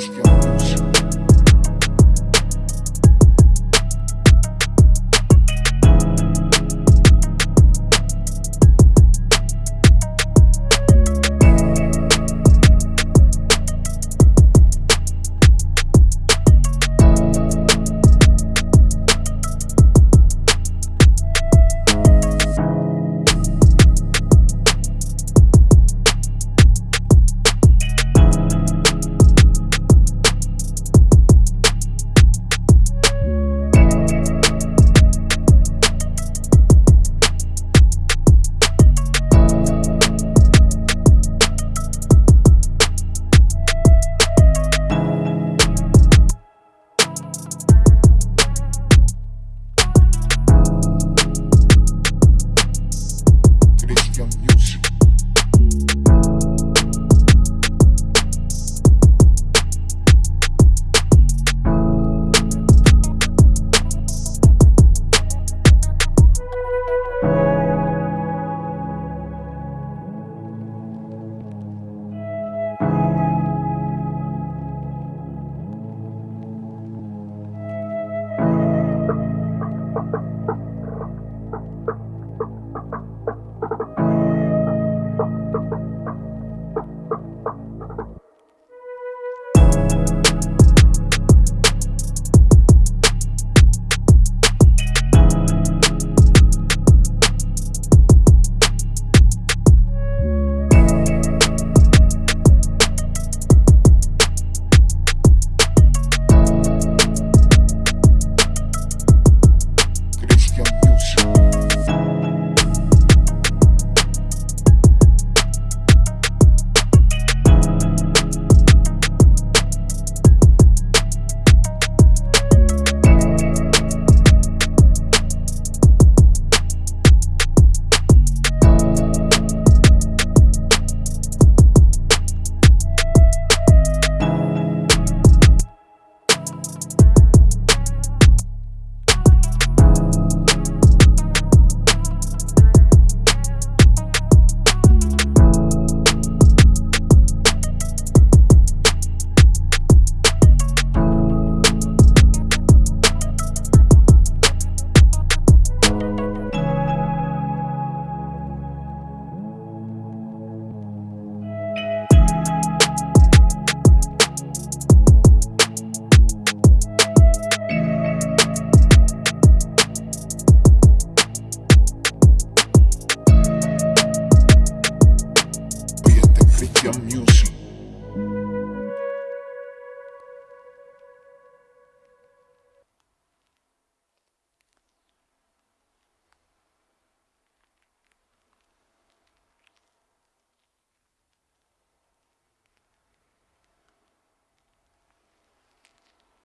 Let's go. with your music.